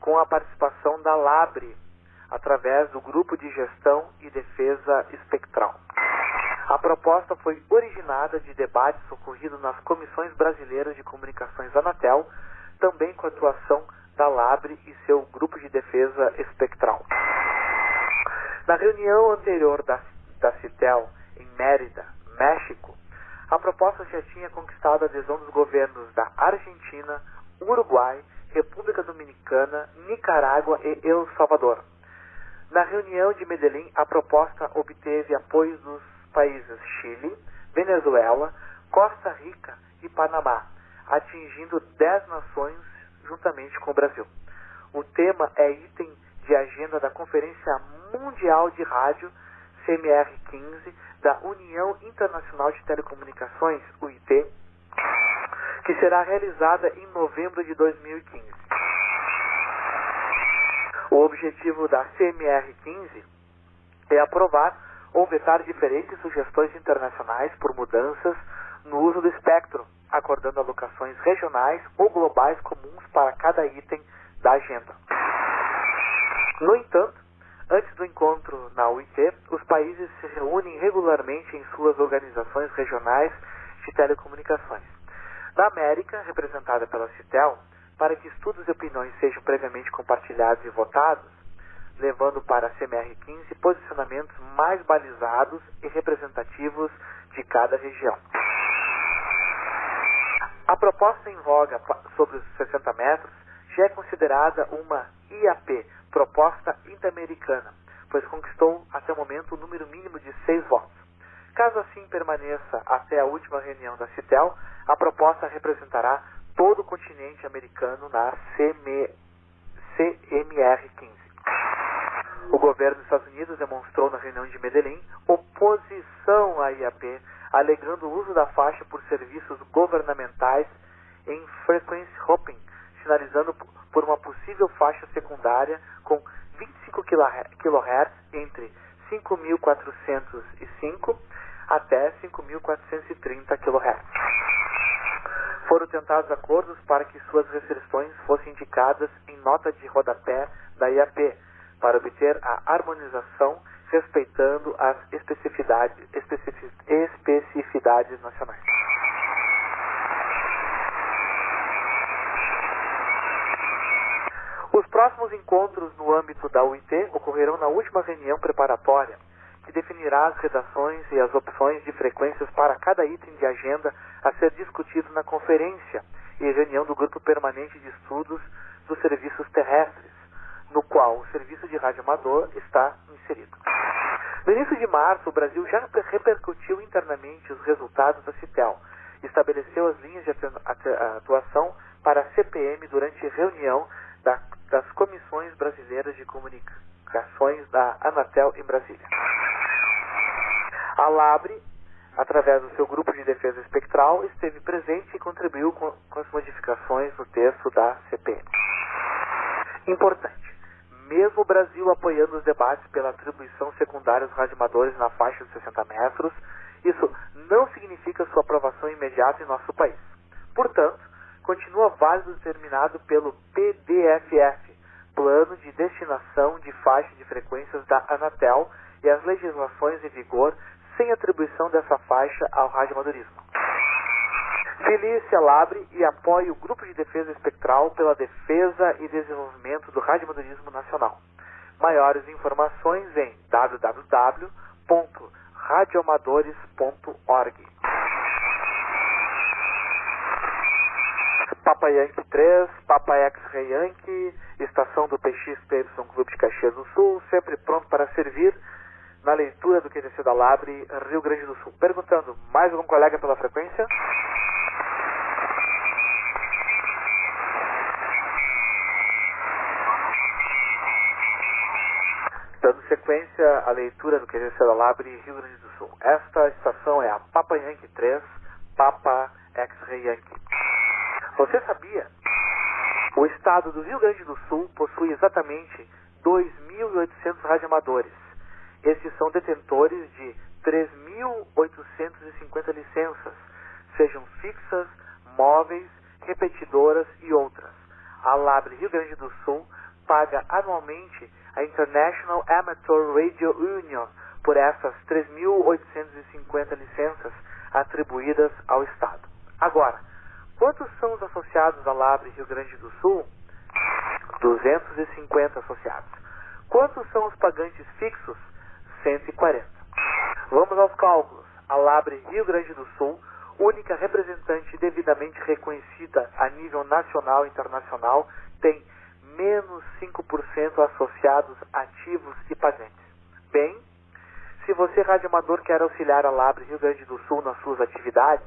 com a participação da LABRE, através do Grupo de Gestão e Defesa Espectral. A proposta foi originada de debates ocorridos nas comissões brasileiras de comunicações Anatel, também com a atuação da LABRE e seu Grupo de Defesa Espectral. Na reunião anterior da, da CITEL, em Mérida, México, a proposta já tinha conquistado a adesão dos governos da Argentina, Uruguai, República Dominicana, Nicarágua e El Salvador. Na reunião de Medellín, a proposta obteve apoio dos países Chile, Venezuela, Costa Rica e Panamá, atingindo 10 nações juntamente com o Brasil. O tema é item de agenda da Conferência Mundial de Rádio CMR15 da União Internacional de Telecomunicações, UIT, que será realizada em novembro de 2015. O objetivo da CMR15 é aprovar ou vetar diferentes sugestões internacionais por mudanças no uso do espectro, acordando alocações regionais ou globais comuns para cada item da agenda. No entanto, antes do encontro na UIT, os países se reúnem regularmente em suas organizações regionais de telecomunicações. Na América, representada pela CITEL, para que estudos e opiniões sejam previamente compartilhados e votados, levando para a CMR15 posicionamentos mais balizados e representativos de cada região. A proposta em voga sobre os 60 metros já é considerada uma IAP, proposta interamericana, pois conquistou até o momento o número mínimo de seis votos. Caso assim permaneça até a última reunião da CITEL, a proposta representará todo o continente americano na CM, CMR15. O governo dos Estados Unidos demonstrou na reunião de Medellín oposição à IAP, alegando o uso da faixa por serviços governamentais em frequency hopping, sinalizando por uma possível faixa secundária com 25 kHz entre 5.405 até 5.430 kHz. Foram tentados acordos para que suas restrições fossem indicadas em nota de rodapé da IAP, para obter a harmonização respeitando as especificidades, especificidades nacionais. Os próximos encontros no âmbito da UIT ocorrerão na última reunião preparatória, que definirá as redações e as opções de frequências para cada item de agenda a ser discutido na conferência e reunião do Grupo Permanente de Estudos dos Serviços Terrestres, no qual o serviço de rádio amador está inserido. No início de março, o Brasil já repercutiu internamente os resultados da CITEL, estabeleceu as linhas de atuação para a CPM durante reunião da das Comissões Brasileiras de Comunicações da Anatel em Brasília. A LABRE através do seu grupo de defesa espectral, esteve presente e contribuiu com, com as modificações no texto da CPM. Importante. Mesmo o Brasil apoiando os debates pela atribuição secundária dos radioamadores na faixa de 60 metros, isso não significa sua aprovação imediata em nosso país. Portanto, continua válido determinado pelo PDFF, Plano de Destinação de Faixa de Frequências da Anatel, e as legislações em vigor sem atribuição dessa faixa ao radioamadorismo. Filie-se Labre e apoie o Grupo de Defesa Espectral pela defesa e desenvolvimento do radioamadorismo nacional. Maiores informações em www.radioamadores.org. Papa Yankee 3, Papa X-Ray Yankee, estação do PXPY Clube de Caxias do Sul, sempre pronto para servir na leitura do QTC da Labre, Rio Grande do Sul. Perguntando, mais algum colega pela frequência? Dando sequência à leitura do QTC da Labre, Rio Grande do Sul. Esta estação é a Papa Yankee 3, Papa X-Ray Yankee. Você sabia? O estado do Rio Grande do Sul possui exatamente 2.800 radioamadores esses são detentores de 3.850 licenças, sejam fixas, móveis, repetidoras e outras. A Labre Rio Grande do Sul paga anualmente a International Amateur Radio Union por essas 3.850 licenças atribuídas ao Estado. Agora, quantos são os associados à Labre Rio Grande do Sul? 250 associados. Quantos são os pagantes fixos? 140. Vamos aos cálculos. A Labre Rio Grande do Sul, única representante devidamente reconhecida a nível nacional e internacional, tem menos 5% associados ativos e pagantes. Bem, se você, radioamador, quer auxiliar a Labre Rio Grande do Sul nas suas atividades,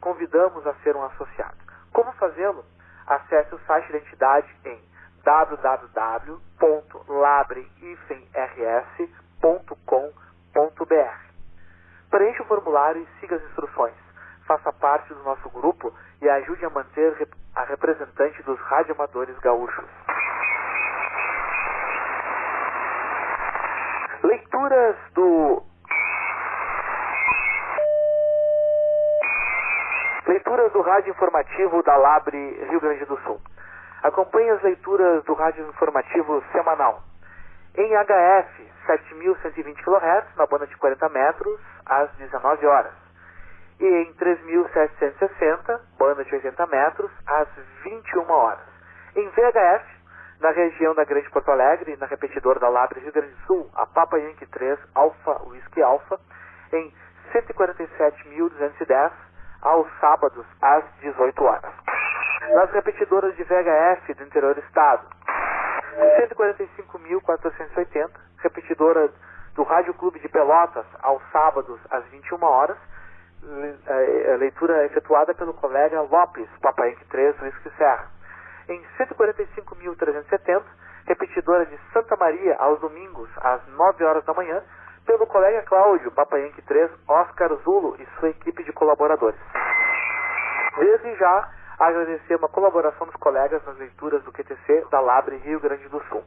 convidamos a ser um associado. Como fazê-lo? Acesse o site da entidade em www.labre-rs.com www.radioamadores.com.br. Preencha o formulário e siga as instruções. Faça parte do nosso grupo e ajude a manter a representante dos radioamadores gaúchos. Leituras do Leituras do Rádio Informativo da Labre Rio Grande do Sul. Acompanhe as leituras do Rádio Informativo semanal. Em HF 7.120 kHz, na banda de 40 metros, às 19 horas. E em 3.760, banda de 80 metros, às 21 horas. Em VHF, na região da Grande Porto Alegre, na repetidora da Labre Rio Grande do Sul, a Papa Yankee 3 Alpha Whisky Alpha, em 147.210, aos sábados, às 18 horas. Nas repetidoras de VHF do interior do estado, 145.480, repetidora do Rádio Clube de Pelotas, aos sábados, às 21 horas. É, leitura efetuada pelo colega Lopes, Papai 3, Whisky Serra. Em 145.370, repetidora de Santa Maria, aos domingos, às 9 horas da manhã, pelo colega Cláudio, Papai 3, Oscar Zulo e sua equipe de colaboradores. Desde já, agradecer uma colaboração dos colegas nas leituras do QTC da Labre Rio Grande do Sul.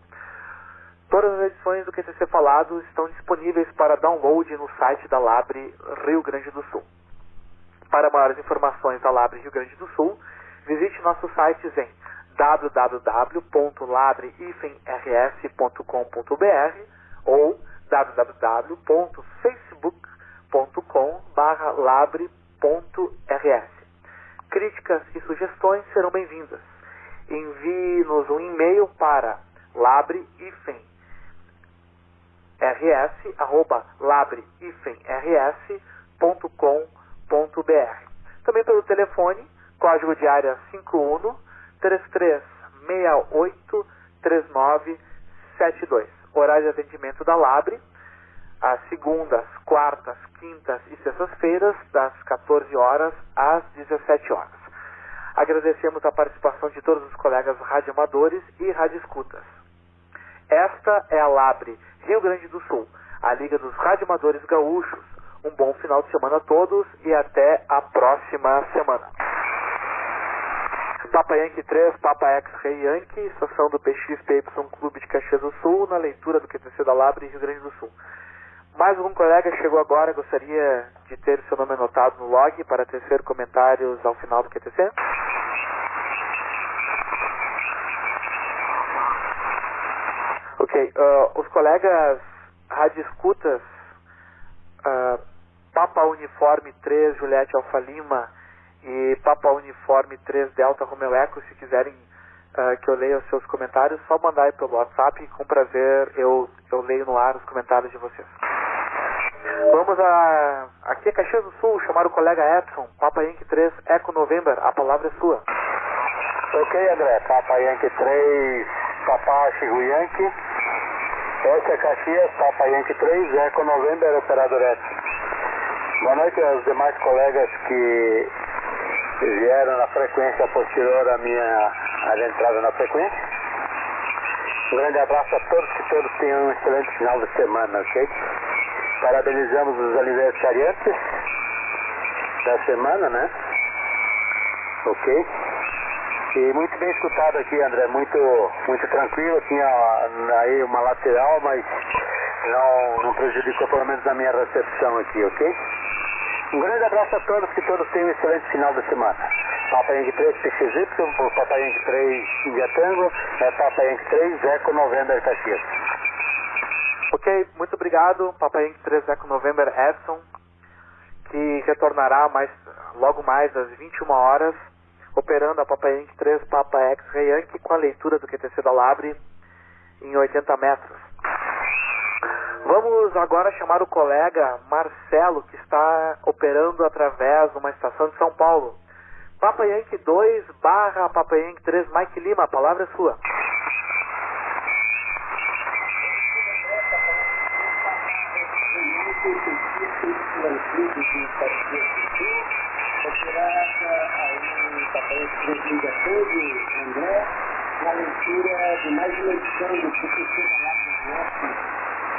Todas as edições do QTC falado estão disponíveis para download no site da Labre Rio Grande do Sul. Para maiores informações da Labre Rio Grande do Sul, visite nossos sites em www.labre-rs.com.br ou www.facebook.com/labre.rs. Críticas e sugestões serão bem-vindas. Envie-nos um e-mail para labre-rs@labre-rs.com.br. Também pelo telefone, código de área 51 3368 3972. Horário de atendimento da Labre às segundas, quartas, quintas e sextas-feiras, das 14 horas às 17 horas. Agradecemos a participação de todos os colegas radioamadores e radioescutas. Esta é a Labre Rio Grande do Sul, a Liga dos Radioamadores Gaúchos, Um bom final de semana a todos e até a próxima semana. Papa Yankee 3, Papa X-Ray Yankee, estação do PXPY Clube de Caxias do Sul, na leitura do QTC da Labre, Rio Grande do Sul. Mais um colega chegou agora, gostaria de ter seu nome anotado no log para tecer comentários ao final do QTC? Ok, uh, os colegas radioescutas uh, Papa Uniforme 3, Juliette Alfa Lima e Papa Uniforme 3, Delta Romeo Eco, se quiserem uh, que eu leia os seus comentários, só mandar aí pelo WhatsApp, com prazer eu, eu leio no ar os comentários de vocês. Vamos a. Aqui é Caxias do Sul, chamar o colega Edson, Papa Yankee 3, Eco November, a palavra é sua. Ok, André, Papa Yankee 3, Papa Chico Yankee. Essa é Caxias, Papa Yankee 3, Eco November, Operador S. Boa noite aos demais colegas que vieram na frequência posterior à minha à entrada na frequência. Um grande abraço a todos, que todos tenham um excelente final de semana, ok? Parabenizamos os aniversariantes da semana, né? Ok? E muito bem escutado aqui, André, muito, muito tranquilo, tinha aí uma lateral, mas não, não prejudicou pelo menos a minha recepção aqui, ok? Um grande abraço a todos, que todos tenham um excelente final de semana. Papa Yankee 3 PXY, Papa Yankee 3 India Tango, é Papa Yankee 3 Eco November Caxias. Ok, muito obrigado, Papa Yankee 3 Eco November Edson, que retornará mais, logo mais às 21 horas, operando a Papa Yankee 3 Papa X-Ray com a leitura do QTC da Labre em 80 metros. Vamos agora chamar o colega Marcelo, que está operando através de uma estação de São Paulo. Papa Yankee 2 barra Papa Yankee 3 Mike Lima, a palavra é sua. Leitura de mais uma edição do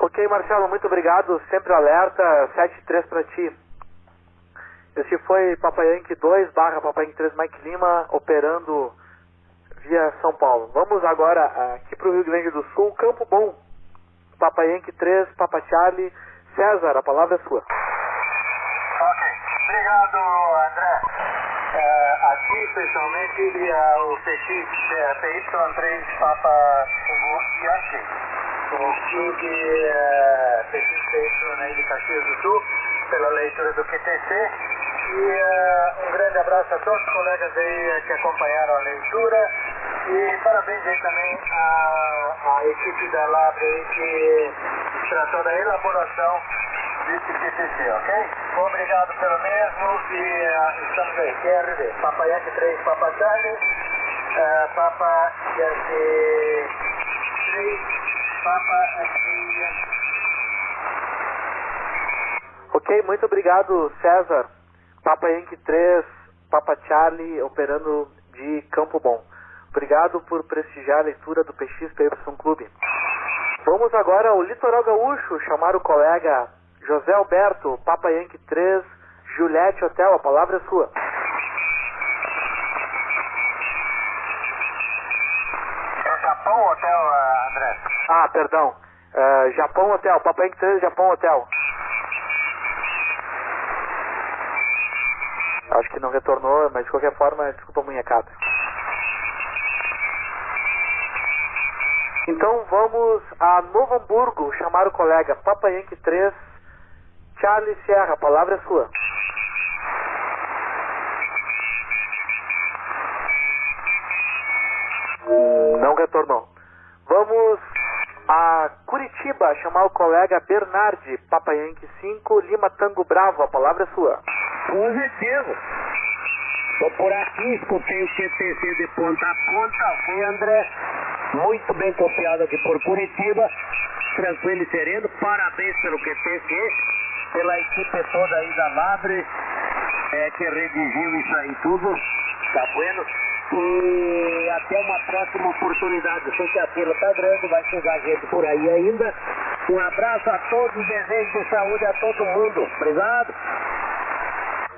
Ok, Marcelo, muito obrigado. Sempre alerta, 7-3 para ti. Esse foi Papa Yankee 2 barra Papa Yankee 3 Mike Lima, operando via São Paulo. Vamos agora aqui para o Rio Grande do Sul, Campo Bom. Papa Yankee 3, Papa Charlie. César, a palavra é sua. Ok, obrigado André. É, aqui especialmente via o PX é, PY3 Papa Yankee, o clube PX PY de Caxias do Sul, pela leitura do QTC. E é, um grande abraço a todos os colegas aí é, que acompanharam a leitura. E parabéns aí também à, à equipe da aí que tratou da elaboração desse QTC, ok? Obrigado pelo mesmo e uh, estamos aí. QRD, Papa Yankee 3, Papa Charlie, uh, Papa Yankee 3, Papa Yankee. Ok, muito obrigado, César. Papa Yankee 3, Papa Charlie, operando de Campo Bom. Obrigado por prestigiar a leitura do PXPY Clube. Vamos agora ao Litoral Gaúcho, chamar o colega José Alberto, Papa Yankee 3, Juliette Hotel, a palavra é sua. É o Japão Hotel, ah, André. Ah, perdão. Uh, Japão Hotel, Papa Yankee 3, Japão Hotel. Acho que não retornou, mas de qualquer forma, desculpa a munhecada. Então vamos a Novo Hamburgo chamar o colega Papa Yankee 3 Charlie Sierra, a palavra é sua. Não retornou. Vamos a Curitiba chamar o colega Bernardi, Papa Yankee 5, Lima Tango Bravo, a palavra é sua. Com certeza. Tô por aqui, escutei o QTC de ponta a ponta, ok, André? Muito bem copiado aqui por Curitiba. Tranquilo e sereno. Parabéns pelo QTC, pela equipe toda aí da Labre, é, que redigiu isso aí tudo. Tá bueno? E até uma próxima oportunidade. Sei que a fila tá grande, vai chegar gente por aí ainda. Um abraço a todos, desejo de saúde a todo mundo. Obrigado.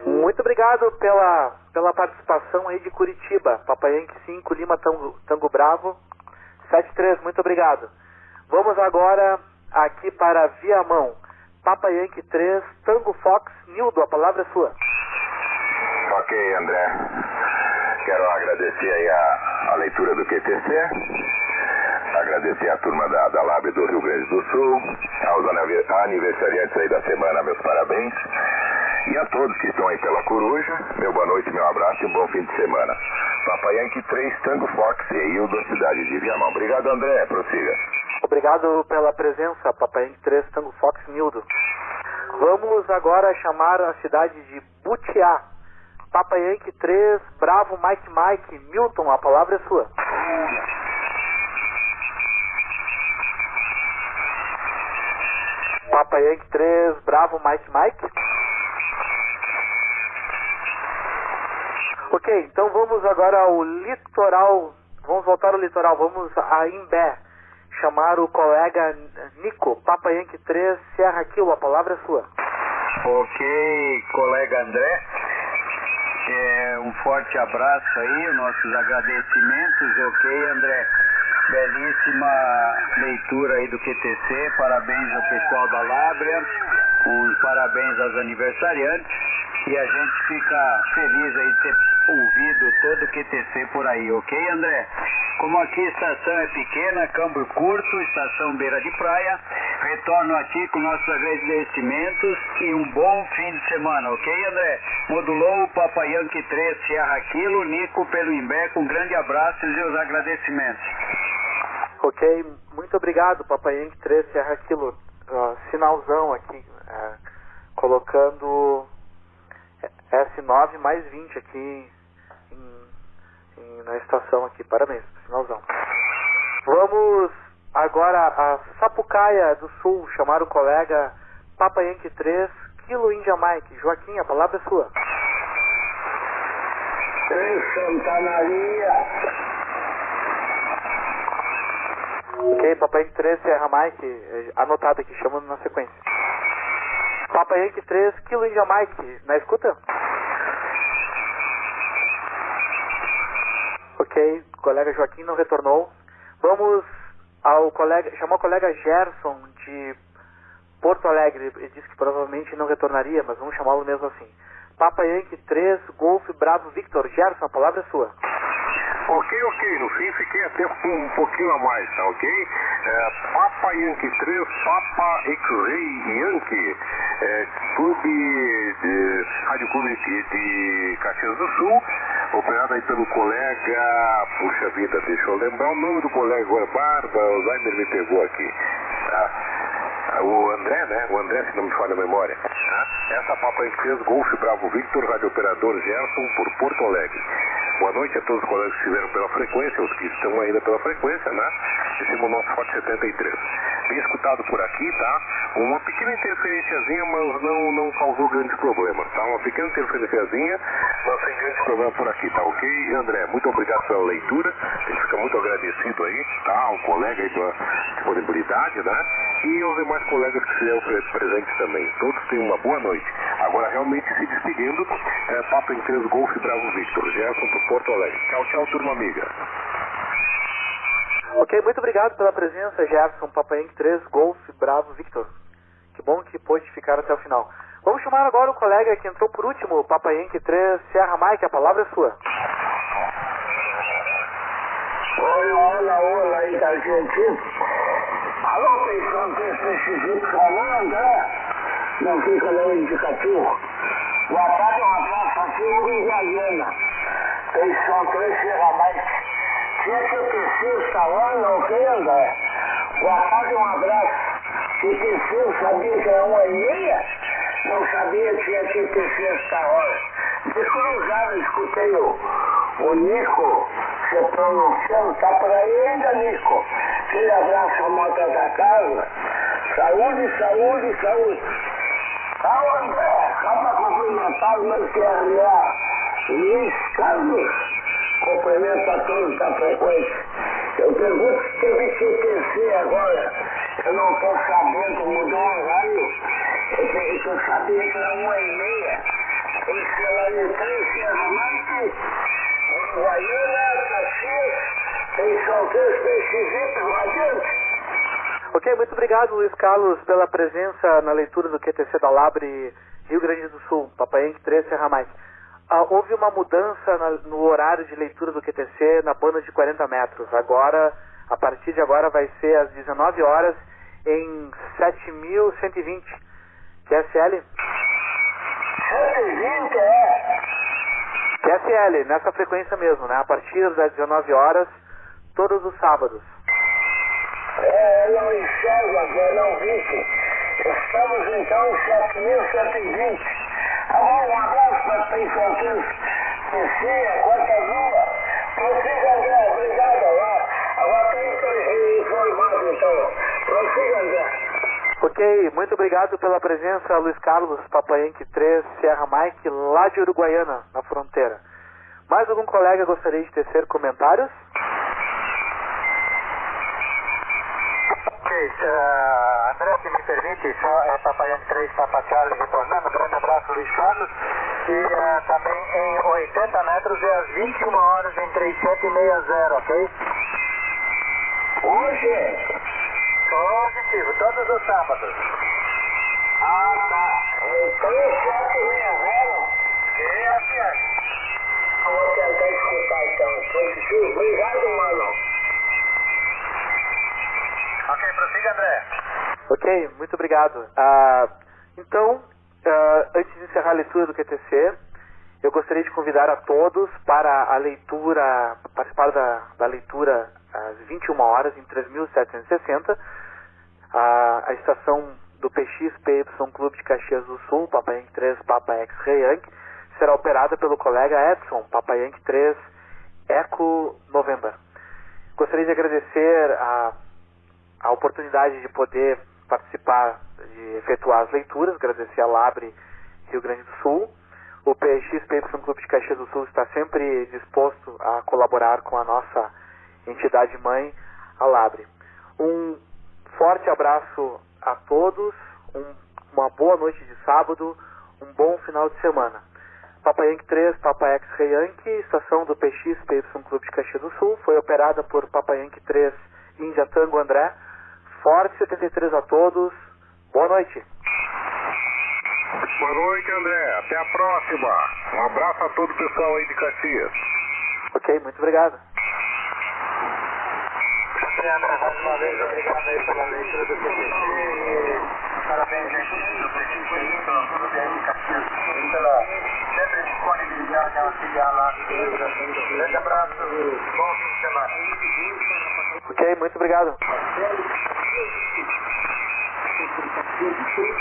Muito obrigado pela, pela participação aí de Curitiba. Papai Yankee 5, Lima Tango, Tango Bravo, 73, muito obrigado. Vamos agora aqui para Viamão. Papa Yankee 3, Tango Fox, Nildo, a palavra é sua. Ok, André. Quero agradecer aí a, a leitura do QTC, agradecer a turma da, da Lab do Rio Grande do Sul, aos anive- aniversariantes aí da semana, meus parabéns. E a todos que estão aí pela coruja, meu boa noite, meu abraço e um bom fim de semana. Papai Yankee 3, Tango Fox e Hildo, cidade de Viamão. Obrigado, André. Prossiga. Obrigado pela presença, Papai Yankee 3, Tango Fox, Nildo. Vamos agora chamar a cidade de Butiá. Papa Yankee 3, Bravo Mike Mike, Milton, a palavra é sua. Papa Yankee 3, Bravo Mike Mike. Ok, então vamos agora ao litoral. Vamos voltar ao litoral, vamos a Imbé. Chamar o colega Nico, Papa Yankee 3, Serra Kilo, a palavra é sua. Ok, colega André. É, um forte abraço aí, nossos agradecimentos, ok, André? Belíssima leitura aí do QTC, parabéns ao pessoal da Lábrea, um parabéns aos aniversariantes e a gente fica feliz aí de ter ouvido todo o QTC por aí, ok, André? Como aqui a estação é pequena, câmbio curto, estação beira de praia, retorno a ti com nossos agradecimentos e um bom fim de semana, ok, André? Modulou o Papa Yankee 3 Sierra Kilo, Nico pelo Imbé, com grande abraço e os agradecimentos. Ok, muito obrigado, Papai Yankee 3, Serra Kilo. Ó, sinalzão aqui, é, colocando S9 mais 20 aqui na estação aqui. Parabéns, sinalzão. Vamos agora a Sapucaia do Sul, chamar o colega Papa Yankee 3, Kilo India Mike. Joaquim, a palavra é sua. Em Santa Maria. Ok, Papai Yankee 3, Serra Mike, eh, anotado aqui, chamando na sequência. Papai Yankee 3, Kilo India Mike, na escuta? Ok, o colega Joaquim não retornou. Vamos ao colega, chamar o colega Gerson de Porto Alegre. Ele disse que provavelmente não retornaria, mas vamos chamá-lo mesmo assim. Papa Yankee 3, Golf Bravo Victor. Gerson, a palavra é sua. Ok, ok. No fim fiquei até um pouquinho a mais, tá ok? É, Papa Yankee 3, Papa X-Ray Yankee, é, clube de, Rádio Clube de Caxias do Sul, operado aí pelo colega, puxa vida, deixa eu lembrar o nome do colega agora, Barba, o Alzheimer me pegou aqui. Tá? O André, né? O André, se não me falha a memória. Tá? Essa Papa Yankee 3, Golf Bravo Victor, Rádio Operador Gerson, por Porto Alegre. Boa noite a todos os colegas que estiveram pela frequência, os que estão ainda pela frequência, né? Esse é o nosso Forte 73. Bem escutado por aqui, tá? Uma pequena interferenciazinha, mas não, não causou grandes problemas, tá? Uma pequena interferenciazinha, mas sem grandes problemas por aqui, tá ok? André, muito obrigado pela leitura, a gente fica muito agradecido aí, tá? Ao colega aí pela disponibilidade, né? E aos demais colegas que estiveram pre- presentes também. Todos tenham uma boa noite. Agora, realmente se despedindo, é, Papo em 3 Golf Bravo Victor, Gerson Porto Alegre. Tchau, tchau, turma amiga. Ok, muito obrigado pela presença, Gerson, Papai Yankee 3, Golf, Bravo, Victor. Que bom que pôde ficar até o final. Vamos chamar agora o colega que entrou por último, o Papa Yankee 3, Serra Mike, a palavra é sua. Oi, olá, olá aí da Argentina. Alô, pensão que esse falando, né? Não fica no indicativo. Boa tarde, um abraço aqui em 3 Serra Mike. Tinha que o terceiro falando, ok, André? Boa tarde, um abraço. O terceiro sabia que era uma meia? Não sabia que tinha que ter esta hora. Descruzado, escutei o, o Nico se pronunciando. Tá por aí ainda, Nico. Aquele abraço a moto da casa. Saúde, saúde, saúde. Tá, só para cumprimentar o meu CRA, Luiz Carlos. Cumprimento a todos da frequência. Eu pergunto se teve que tecer agora. Eu não estou sabendo, mudou o horário. Eu, eu sabia que era uma e meia. Esse horário três, Serra Marte, Uruguaiana, Caxias, tem São Três, Peixes, não adianta. Ok, muito obrigado, Luiz Carlos, pela presença na leitura do QTC da Labre Rio Grande do Sul, Papai Yankee 3, Serra Mais. Ah, houve uma mudança na, no horário de leitura do QTC na banda de 40 metros. Agora, a partir de agora, vai ser às 19 horas em 7.120. QSL? 120 é. QSL, nessa frequência mesmo, né? A partir das 19 horas, todos os sábados. É, não enxergo agora, não vi. Estamos então em 7.120. Agora um abraço para os pensantes. Cecília, Quarta Lua. Prossiga, André, obrigado. Agora, agora que informado então. Prossiga, André. Ok, muito obrigado pela presença, Luiz Carlos, Papaenque 3, Serra Mike, lá de Uruguaiana, na fronteira. Mais algum colega gostaria de tecer comentários? Uh, André, se me permite, só é Papaenque 3, Papa Charlie retornando. Grande abraço, Luiz Carlos. E uh, também em 80 metros é às 21 horas em 3760, ok? Hoje? Positivo, todos os sábados. Ah, tá. Então, 760. E assim, Vou tentar escutar então. Positivo. Obrigado, mano. Ok, prossiga, André. Ok, muito obrigado. Ah, então, ah, antes de encerrar a leitura do QTC, eu gostaria de convidar a todos para a leitura, participar da, da leitura às 21 horas em 3.760, a, a estação do PXPY Clube de Caxias do Sul, Papa Yankee 3, Papa X-Ray Yankee, será operada pelo colega Edson, Papa Yankee 3, Eco November. Gostaria de agradecer a, a oportunidade de poder participar, de efetuar as leituras, agradecer a Labre Rio Grande do Sul. O PXPY Clube de Caxias do Sul está sempre disposto a colaborar com a nossa entidade mãe, a Labre. Um forte abraço a todos, um, uma boa noite de sábado, um bom final de semana. Papa Yankee 3, Papa X-Ray Yankee, estação do PX PY Clube de Caxias do Sul, foi operada por Papa Yankee 3, Índia Tango André. Forte 73 a todos, boa noite. Boa noite, André. Até a próxima. Um abraço a todo o pessoal aí de Caxias. Ok, muito obrigado. André, mais uma vez, obrigado aí pela leitura do PPC. Parabéns, gente, do PPC, tudo bem, Caxias, pela sempre disponibilidade ao auxiliar lá. Grande abraço, bom fim de semana. Ok, muito obrigado.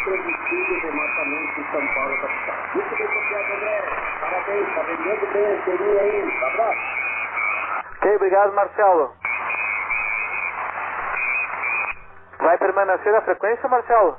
transmitido remotamente em São Paulo, capital. Muito bem copiado, André. Parabéns, está vendendo bem seria aí. Um abraço. Ok, obrigado, Marcelo. Vai permanecer a frequência, Marcelo?